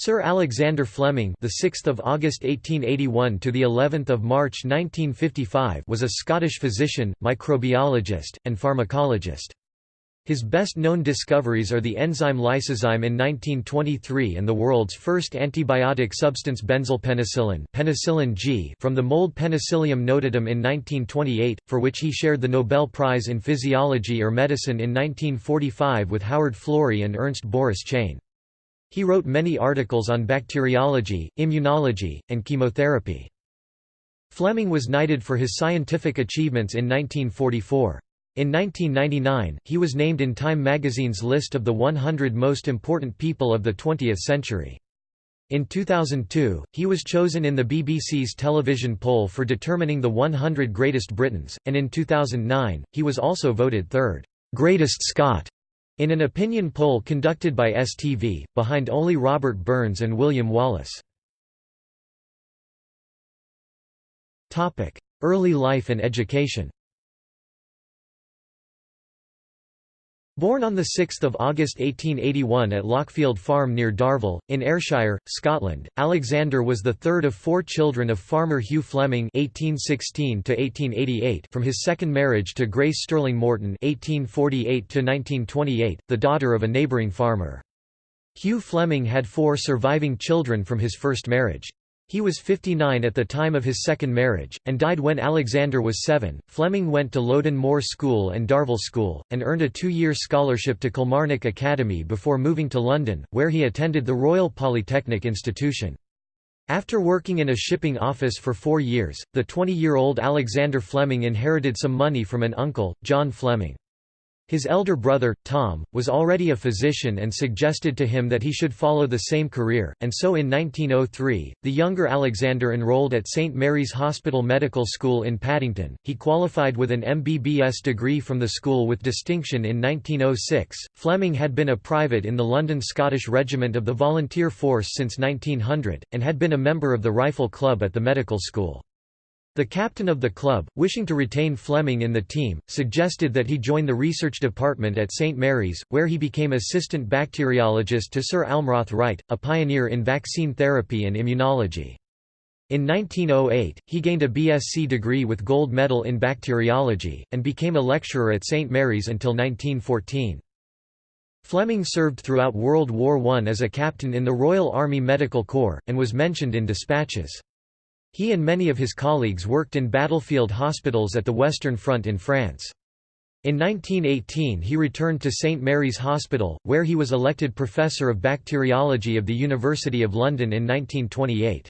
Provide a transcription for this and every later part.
Sir Alexander Fleming, the 6th of August 1881 to the 11th of March 1955, was a Scottish physician, microbiologist, and pharmacologist. His best-known discoveries are the enzyme lysozyme in 1923 and the world's first antibiotic substance benzylpenicillin penicillin G from the mold Penicillium notatum in 1928, for which he shared the Nobel Prize in Physiology or Medicine in 1945 with Howard Florey and Ernst Boris Chain. He wrote many articles on bacteriology, immunology, and chemotherapy. Fleming was knighted for his scientific achievements in 1944. In 1999, he was named in Time magazine's list of the 100 most important people of the 20th century. In 2002, he was chosen in the BBC's television poll for determining the 100 greatest Britons, and in 2009, he was also voted third, "'greatest Scot' In an opinion poll conducted by STV, behind only Robert Burns and William Wallace. Early life and education Born on 6 August 1881 at Lochfield Farm near Darvel, in Ayrshire, Scotland, Alexander was the third of four children of farmer Hugh Fleming (1816–1888) from his second marriage to Grace Stirling Morton (1848–1928), the daughter of a neighbouring farmer. Hugh Fleming had four surviving children from his first marriage. He was 59 at the time of his second marriage, and died when Alexander was seven. Fleming went to Loudoun Moor School and Darvel School, and earned a two year scholarship to Kilmarnock Academy before moving to London, where he attended the Royal Polytechnic Institution. After working in a shipping office for four years, the 20 year old Alexander Fleming inherited some money from an uncle, John Fleming. His elder brother, Tom, was already a physician and suggested to him that he should follow the same career, and so in 1903, the younger Alexander enrolled at St Mary's Hospital Medical School in Paddington. He qualified with an MBBS degree from the school with distinction in 1906. Fleming had been a private in the London Scottish Regiment of the Volunteer Force since 1900, and had been a member of the Rifle Club at the medical school. The captain of the club, wishing to retain Fleming in the team, suggested that he join the research department at St Mary's, where he became assistant bacteriologist to Sir Almroth Wright, a pioneer in vaccine therapy and immunology. In 1908, he gained a BSc degree with gold medal in bacteriology, and became a lecturer at St Mary's until 1914. Fleming served throughout World War I as a captain in the Royal Army Medical Corps, and was mentioned in dispatches. He and many of his colleagues worked in battlefield hospitals at the Western Front in France. In 1918 he returned to St Mary's Hospital, where he was elected Professor of Bacteriology of the University of London in 1928.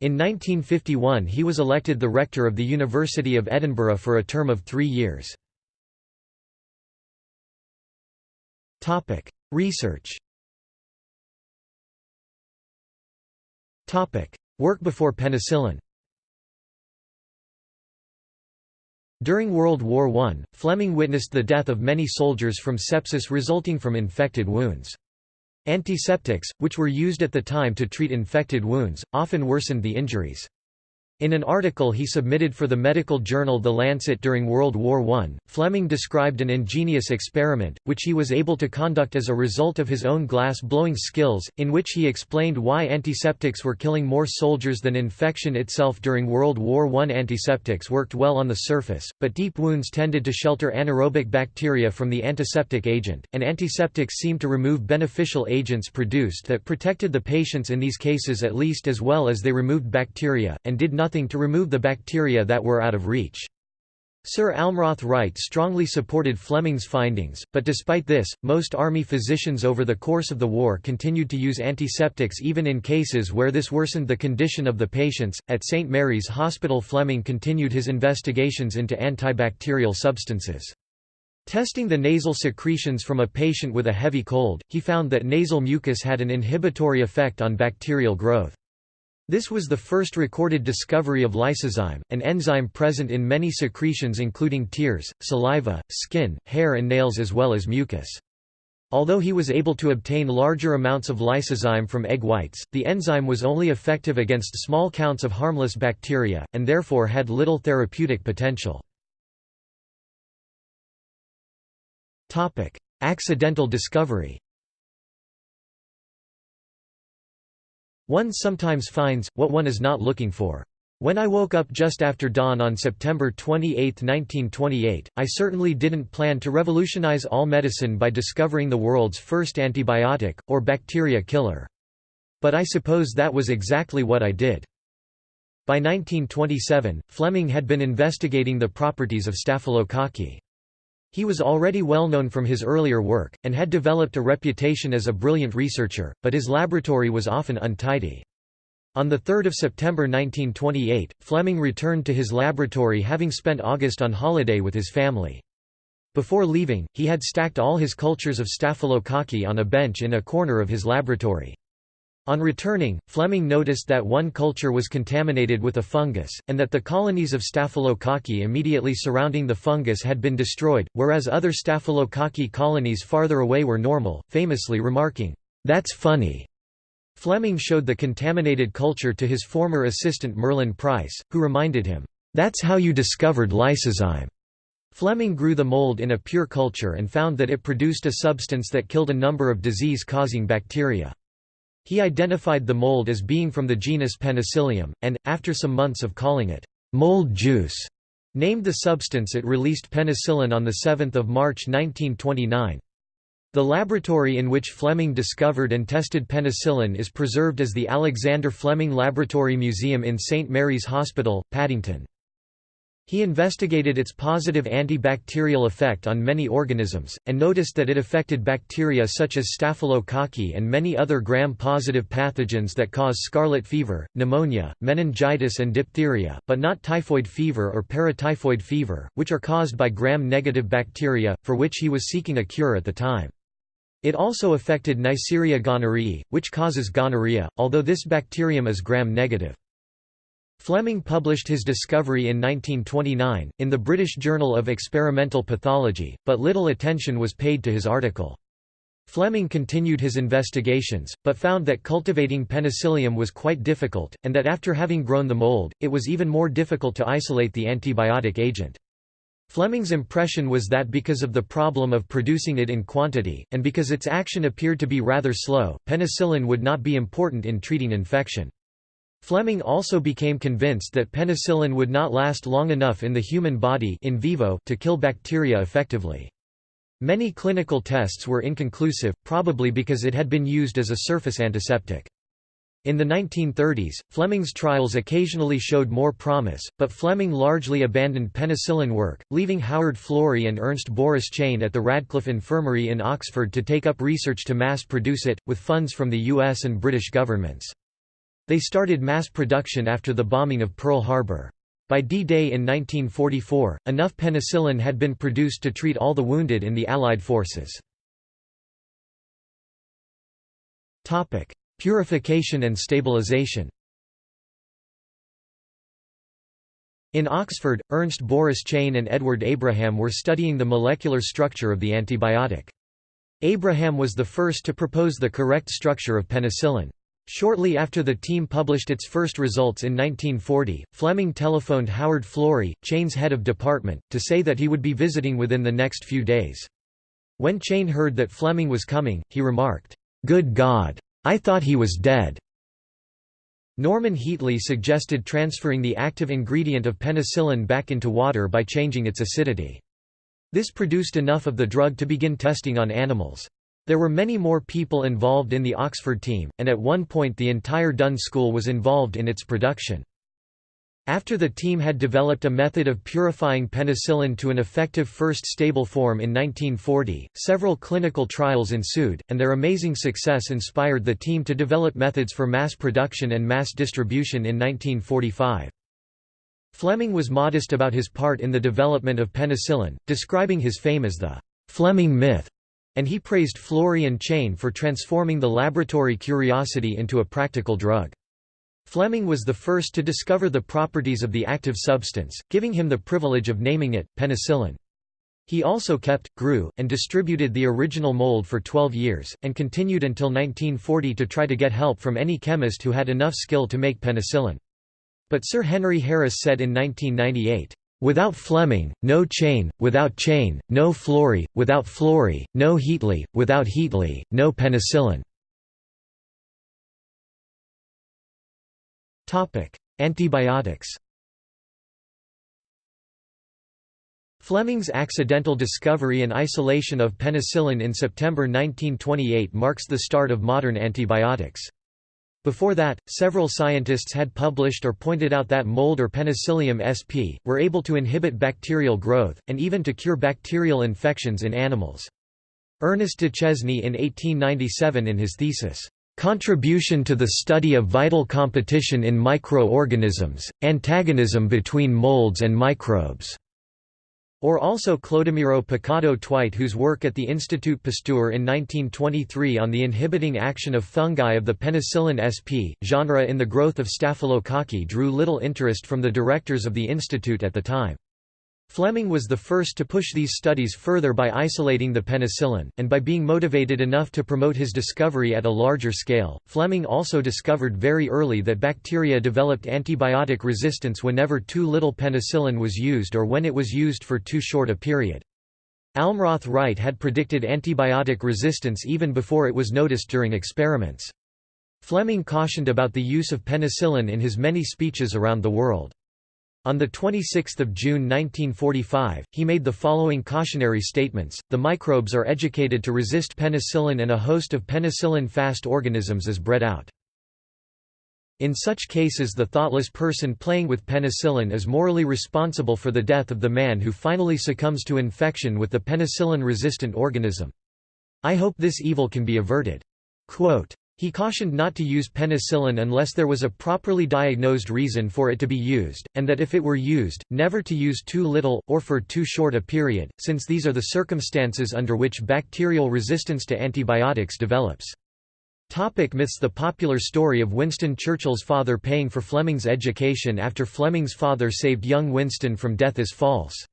In 1951 he was elected the Rector of the University of Edinburgh for a term of three years. Research Work before penicillin During World War I, Fleming witnessed the death of many soldiers from sepsis resulting from infected wounds. Antiseptics, which were used at the time to treat infected wounds, often worsened the injuries. In an article he submitted for the medical journal The Lancet during World War I, Fleming described an ingenious experiment, which he was able to conduct as a result of his own glass-blowing skills, in which he explained why antiseptics were killing more soldiers than infection itself during World War I. Antiseptics worked well on the surface, but deep wounds tended to shelter anaerobic bacteria from the antiseptic agent, and antiseptics seemed to remove beneficial agents produced that protected the patients in these cases at least as well as they removed bacteria, and did not nothing to remove the bacteria that were out of reach. Sir Almroth Wright strongly supported Fleming's findings, but despite this, most army physicians over the course of the war continued to use antiseptics even in cases where this worsened the condition of the patients. At St Mary's Hospital, Fleming continued his investigations into antibacterial substances. Testing the nasal secretions from a patient with a heavy cold, he found that nasal mucus had an inhibitory effect on bacterial growth. This was the first recorded discovery of lysozyme, an enzyme present in many secretions including tears, saliva, skin, hair and nails as well as mucus. Although he was able to obtain larger amounts of lysozyme from egg whites, the enzyme was only effective against small counts of harmless bacteria, and therefore had little therapeutic potential. Accidental discovery One sometimes finds, what one is not looking for. When I woke up just after dawn on September 28, 1928, I certainly didn't plan to revolutionize all medicine by discovering the world's first antibiotic, or bacteria killer. But I suppose that was exactly what I did. By 1927, Fleming had been investigating the properties of staphylococci. He was already well known from his earlier work, and had developed a reputation as a brilliant researcher, but his laboratory was often untidy. On 3 September 1928, Fleming returned to his laboratory having spent August on holiday with his family. Before leaving, he had stacked all his cultures of staphylococci on a bench in a corner of his laboratory. On returning, Fleming noticed that one culture was contaminated with a fungus, and that the colonies of staphylococci immediately surrounding the fungus had been destroyed, whereas other staphylococci colonies farther away were normal, famously remarking, "'That's funny'". Fleming showed the contaminated culture to his former assistant Merlin Pryce, who reminded him, "'That's how you discovered lysozyme'". Fleming grew the mold in a pure culture and found that it produced a substance that killed a number of disease-causing bacteria. He identified the mold as being from the genus Penicillium, and, after some months of calling it mold juice, named the substance it released penicillin on 7 March 1929. The laboratory in which Fleming discovered and tested penicillin is preserved as the Alexander Fleming Laboratory Museum in St. Mary's Hospital, Paddington. He investigated its positive antibacterial effect on many organisms, and noticed that it affected bacteria such as staphylococci and many other gram-positive pathogens that cause scarlet fever, pneumonia, meningitis and diphtheria, but not typhoid fever or paratyphoid fever, which are caused by gram-negative bacteria, for which he was seeking a cure at the time. It also affected Neisseria gonorrhoeae, which causes gonorrhea, although this bacterium is gram-negative. Fleming published his discovery in 1929, in the British Journal of Experimental Pathology, but little attention was paid to his article. Fleming continued his investigations, but found that cultivating penicillium was quite difficult, and that after having grown the mold, it was even more difficult to isolate the antibiotic agent. Fleming's impression was that because of the problem of producing it in quantity, and because its action appeared to be rather slow, penicillin would not be important in treating infection. Fleming also became convinced that penicillin would not last long enough in the human body in vivo to kill bacteria effectively. Many clinical tests were inconclusive, probably because it had been used as a surface antiseptic. In the 1930s, Fleming's trials occasionally showed more promise, but Fleming largely abandoned penicillin work, leaving Howard Florey and Ernst Boris Chain at the Radcliffe Infirmary in Oxford to take up research to mass produce it, with funds from the US and British governments. They started mass production after the bombing of Pearl Harbor. By D-Day in 1944, enough penicillin had been produced to treat all the wounded in the Allied forces. Purification and stabilization In Oxford, Ernst Boris Chain and Edward Abraham were studying the molecular structure of the antibiotic. Abraham was the first to propose the correct structure of penicillin. Shortly after the team published its first results in 1940, Fleming telephoned Howard Florey, Chain's head of department, to say that he would be visiting within the next few days. When Chain heard that Fleming was coming, he remarked, "'Good God! I thought he was dead!' Norman Heatley suggested transferring the active ingredient of penicillin back into water by changing its acidity. This produced enough of the drug to begin testing on animals. There were many more people involved in the Oxford team, and at one point the entire Dunn School was involved in its production. After the team had developed a method of purifying penicillin to an effective first stable form in 1940, several clinical trials ensued, and their amazing success inspired the team to develop methods for mass production and mass distribution in 1945. Fleming was modest about his part in the development of penicillin, describing his fame as the Fleming myth and he praised Florey and Chain for transforming the laboratory curiosity into a practical drug. Fleming was the first to discover the properties of the active substance, giving him the privilege of naming it, penicillin. He also kept, grew, and distributed the original mold for 12 years, and continued until 1940 to try to get help from any chemist who had enough skill to make penicillin. But Sir Henry Harris said in 1998, Without Fleming, no Chain, without Chain, no Florey, without Florey, no Heatley, without Heatley, no penicillin. Antibiotics Fleming's accidental discovery and isolation of penicillin in September 1928 marks the start of modern antibiotics. Before that, several scientists had published or pointed out that mold or Penicillium sp. were able to inhibit bacterial growth, and even to cure bacterial infections in animals. Ernest Duchesne in 1897 in his thesis, "'Contribution to the Study of Vital Competition in Microorganisms, Antagonism between Molds and Microbes' Or also Clodomiro Picado Twight whose work at the Institut Pasteur in 1923 on the inhibiting action of fungi of the penicillin sp. genre in the growth of staphylococci drew little interest from the directors of the institute at the time. Fleming was the first to push these studies further by isolating the penicillin, and by being motivated enough to promote his discovery at a larger scale. Fleming also discovered very early that bacteria developed antibiotic resistance whenever too little penicillin was used or when it was used for too short a period. Almroth Wright had predicted antibiotic resistance even before it was noticed during experiments. Fleming cautioned about the use of penicillin in his many speeches around the world. On 26 June 1945, he made the following cautionary statements, the microbes are educated to resist penicillin and a host of penicillin-fast organisms is bred out. In such cases the thoughtless person playing with penicillin is morally responsible for the death of the man who finally succumbs to infection with the penicillin-resistant organism. I hope this evil can be averted. Quote, he cautioned not to use penicillin unless there was a properly diagnosed reason for it to be used, and that if it were used, never to use too little, or for too short a period, since these are the circumstances under which bacterial resistance to antibiotics develops. Topic myths The popular story of Winston Churchill's father paying for Fleming's education after Fleming's father saved young Winston from death is false.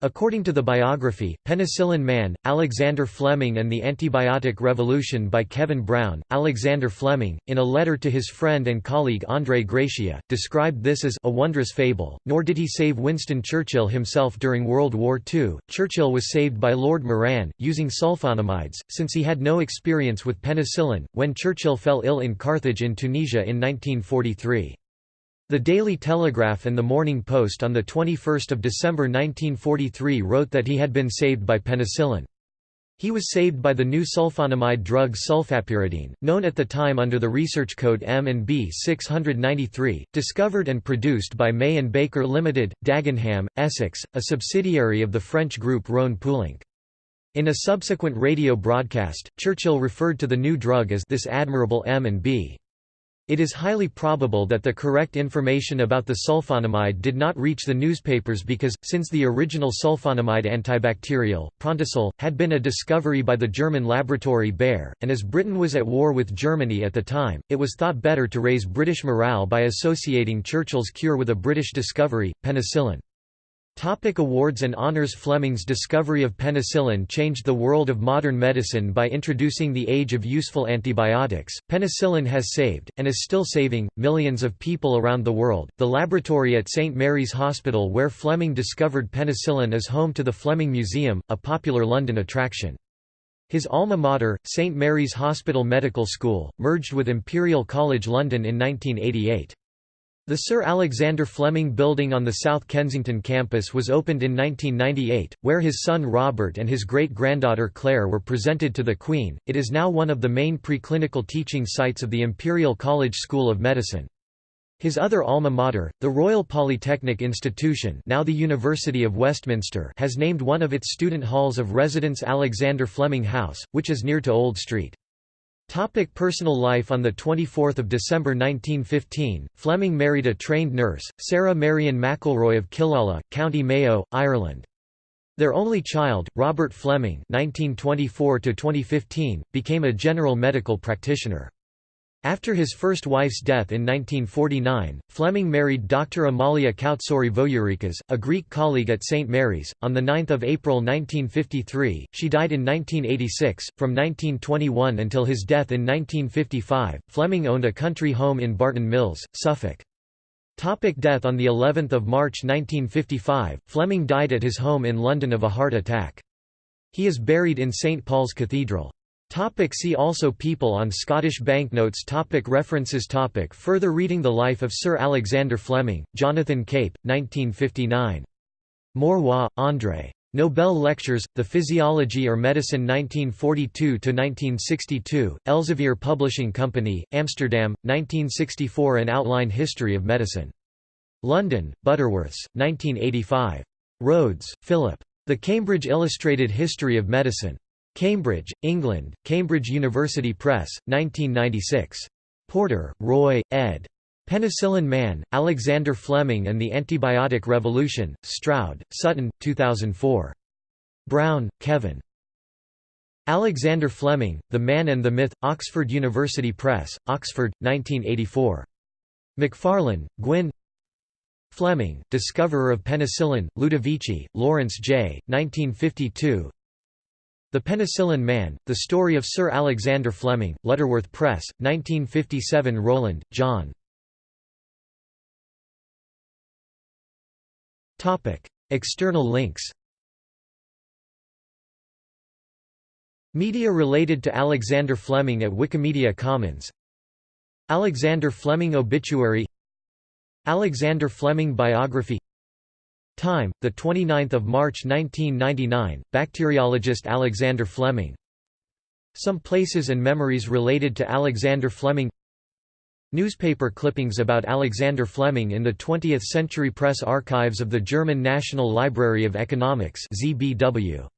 According to the biography, Penicillin Man, Alexander Fleming and the Antibiotic Revolution by Kevin Brown, Alexander Fleming, in a letter to his friend and colleague André Gratia, described this as a wondrous fable, nor did he save Winston Churchill himself during World War II. Churchill was saved by Lord Moran, using sulfonamides, since he had no experience with penicillin, when Churchill fell ill in Carthage in Tunisia in 1943. The Daily Telegraph and the Morning Post on 21 December 1943 wrote that he had been saved by penicillin. He was saved by the new sulfonamide drug sulfapyridine, known at the time under the research code M&B 693, discovered and produced by May and Baker Limited, Dagenham, Essex, a subsidiary of the French group Rhone Poulenc. In a subsequent radio broadcast, Churchill referred to the new drug as this admirable M&B. It is highly probable that the correct information about the sulfonamide did not reach the newspapers because, since the original sulfonamide antibacterial, Prontosil, had been a discovery by the German laboratory Bayer, and as Britain was at war with Germany at the time, it was thought better to raise British morale by associating Churchill's cure with a British discovery, penicillin. Topic awards and honors Fleming's discovery of penicillin changed the world of modern medicine by introducing the age of useful antibiotics. Penicillin has saved, and is still saving, millions of people around the world. The laboratory at St. Mary's Hospital where Fleming discovered penicillin is home to the Fleming Museum, a popular London attraction. His alma mater, St. Mary's Hospital Medical School, merged with Imperial College London in 1988. The Sir Alexander Fleming Building on the South Kensington campus was opened in 1998, where his son Robert and his great-granddaughter Claire were presented to the Queen. It is now one of the main preclinical teaching sites of the Imperial College School of Medicine. His other alma mater, the Royal Polytechnic Institution now the University of Westminster has named one of its student halls of residence Alexander Fleming House, which is near to Old Street. Topic personal life On 24 December 1915, Fleming married a trained nurse, Sarah Marion McElroy of Killala, County Mayo, Ireland. Their only child, Robert Fleming 1924 became a general medical practitioner. After his first wife's death in 1949, Fleming married Dr. Amalia Kautsori Voyourikas, a Greek colleague at St. Mary's. On 9 April 1953, she died in 1986. From 1921 until his death in 1955, Fleming owned a country home in Barton Mills, Suffolk. Topic death On the 11th of March 1955, Fleming died at his home in London of a heart attack. He is buried in St Paul's Cathedral. Topic see also People on Scottish banknotes topic References topic Further reading The Life of Sir Alexander Fleming, Jonathan Cape, 1959. Maurois, André. Nobel Lectures, The Physiology or Medicine 1942–1962, Elsevier Publishing Company, Amsterdam, 1964 An Outline History of Medicine. London, Butterworths, 1985. Rhodes, Philip. The Cambridge Illustrated History of Medicine. Cambridge, England, Cambridge University Press, 1996. Porter, Roy, ed. Penicillin Man, Alexander Fleming and the Antibiotic Revolution, Stroud, Sutton, 2004. Brown, Kevin. Alexander Fleming, The Man and the Myth, Oxford University Press, Oxford, 1984. McFarlane, Gwyn Fleming, Discoverer of Penicillin, Ludovici, Lawrence J., 1952 the Penicillin Man, The Story of Sir Alexander Fleming, Lutterworth Press, 1957 Rowland, John. External links Media related to Alexander Fleming at Wikimedia Commons. Alexander Fleming obituary. Alexander Fleming biography Time, 29 March 1999, bacteriologist Alexander Fleming Some places and memories related to Alexander Fleming Newspaper clippings about Alexander Fleming in the 20th Century Press archives of the German National Library of Economics ZBW.